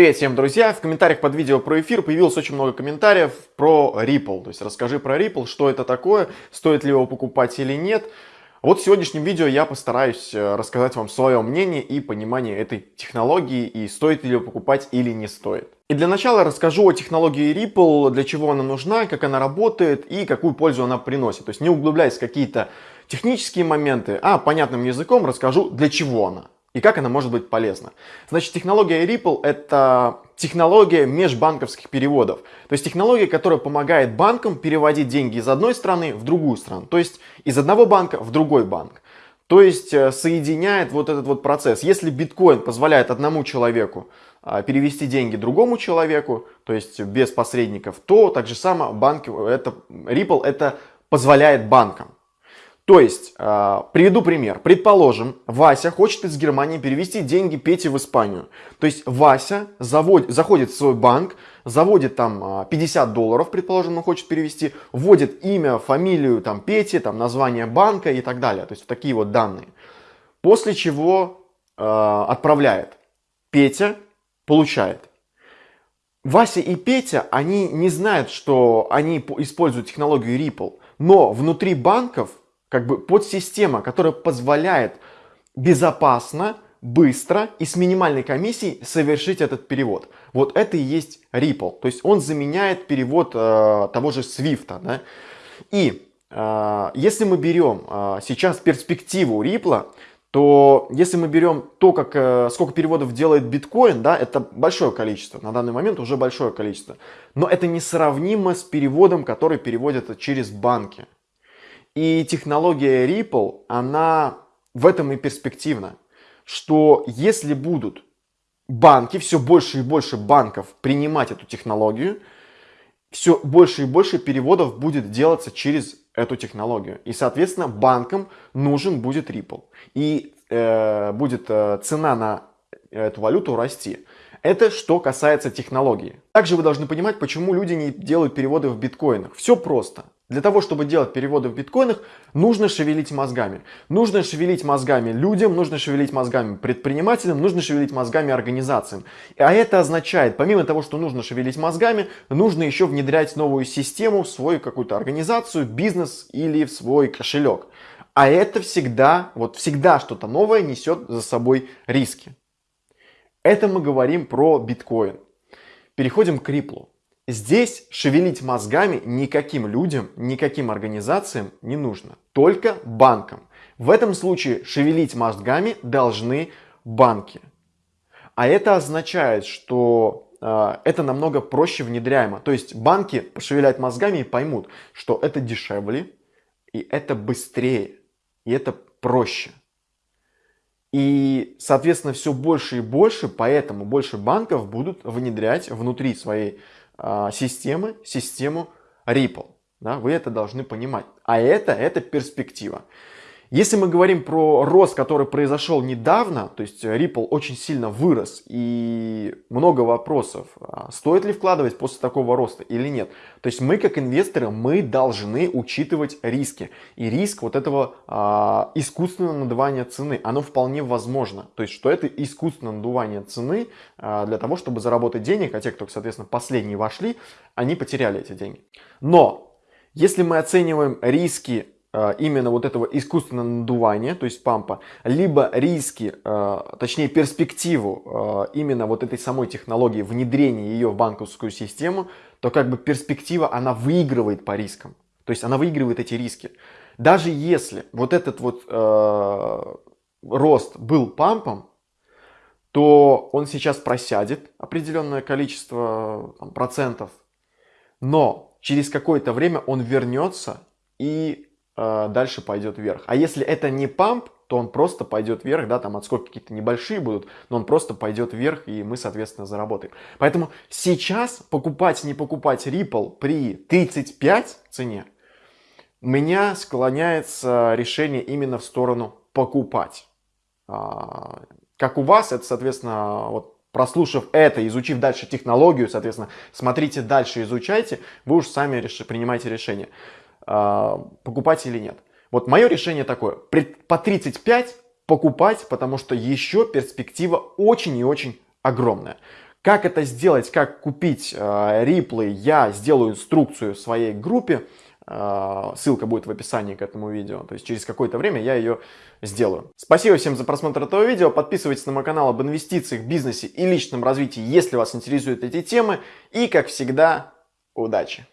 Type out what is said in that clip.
Привет всем, друзья! В комментариях под видео про эфир появилось очень много комментариев про Ripple. То есть расскажи про Ripple, что это такое, стоит ли его покупать или нет. Вот в сегодняшнем видео я постараюсь э, рассказать вам свое мнение и понимание этой технологии и стоит ли ее покупать или не стоит. И для начала расскажу о технологии Ripple, для чего она нужна, как она работает и какую пользу она приносит. То есть не углубляясь в какие-то технические моменты, а понятным языком расскажу, для чего она и как она может быть полезна. Значит, технология Ripple – это технология межбанковских переводов. То есть технология, которая помогает банкам переводить деньги из одной страны в другую страну. То есть из одного банка в другой банк. То есть э, соединяет вот этот вот процесс. Если биткоин позволяет одному человеку а, перевести деньги другому человеку, то есть без посредников, то так же само банк, это, Ripple это позволяет банкам. То есть, э, приведу пример. Предположим, Вася хочет из Германии перевести деньги Пете в Испанию. То есть, Вася завод, заходит в свой банк, заводит там 50 долларов, предположим, он хочет перевести, вводит имя, фамилию там Пети, там название банка и так далее. То есть, такие вот данные. После чего э, отправляет. Петя получает. Вася и Петя, они не знают, что они используют технологию Ripple. Но внутри банков как бы подсистема, которая позволяет безопасно, быстро и с минимальной комиссией совершить этот перевод. Вот это и есть Ripple. То есть он заменяет перевод э, того же Swift. Да? И э, если мы берем э, сейчас перспективу Ripple, то если мы берем то, как, э, сколько переводов делает биткоин, да, это большое количество, на данный момент уже большое количество. Но это несравнимо с переводом, который переводят через банки. И технология Ripple, она в этом и перспективна, что если будут банки, все больше и больше банков принимать эту технологию, все больше и больше переводов будет делаться через эту технологию. И, соответственно, банкам нужен будет Ripple. И э, будет э, цена на эту валюту расти. Это что касается технологии. Также вы должны понимать, почему люди не делают переводы в биткоинах. Все просто. Для того, чтобы делать переводы в биткоинах, нужно шевелить мозгами. Нужно шевелить мозгами людям, нужно шевелить мозгами предпринимателям, нужно шевелить мозгами организациям. А это означает, помимо того, что нужно шевелить мозгами, нужно еще внедрять новую систему в свою какую-то организацию, бизнес или в свой кошелек. А это всегда, вот всегда что-то новое несет за собой риски. Это мы говорим про биткоин. Переходим к Риплу. Здесь шевелить мозгами никаким людям, никаким организациям не нужно, только банкам. В этом случае шевелить мозгами должны банки. А это означает, что э, это намного проще внедряемо. То есть банки пошевелят мозгами и поймут, что это дешевле, и это быстрее, и это проще. И, соответственно, все больше и больше, поэтому больше банков будут внедрять внутри своей системы, систему Ripple. Да, вы это должны понимать. А это, это перспектива. Если мы говорим про рост, который произошел недавно, то есть Ripple очень сильно вырос и много вопросов, а стоит ли вкладывать после такого роста или нет. То есть мы как инвесторы, мы должны учитывать риски. И риск вот этого а, искусственного надувания цены, оно вполне возможно. То есть что это искусственное надувание цены а, для того, чтобы заработать денег, а те, кто, соответственно, последние вошли, они потеряли эти деньги. Но если мы оцениваем риски Э, именно вот этого искусственного надувания, то есть пампа, либо риски, э, точнее перспективу э, именно вот этой самой технологии, внедрения ее в банковскую систему, то как бы перспектива, она выигрывает по рискам. То есть она выигрывает эти риски. Даже если вот этот вот э, рост был пампом, то он сейчас просядет определенное количество там, процентов, но через какое-то время он вернется и дальше пойдет вверх. А если это не памп, то он просто пойдет вверх, да, там отскоки какие-то небольшие будут, но он просто пойдет вверх, и мы, соответственно, заработаем. Поэтому сейчас покупать, не покупать Ripple при 35 цене, меня склоняется решение именно в сторону покупать. А, как у вас, это, соответственно, вот прослушав это, изучив дальше технологию, соответственно, смотрите дальше, изучайте, вы уж сами реш... принимайте решение. А, покупать или нет. Вот мое решение такое, по 35 покупать, потому что еще перспектива очень и очень огромная. Как это сделать, как купить э, риплы, я сделаю инструкцию в своей группе. Э, ссылка будет в описании к этому видео. То есть через какое-то время я ее сделаю. Спасибо всем за просмотр этого видео. Подписывайтесь на мой канал об инвестициях, бизнесе и личном развитии, если вас интересуют эти темы. И, как всегда, удачи!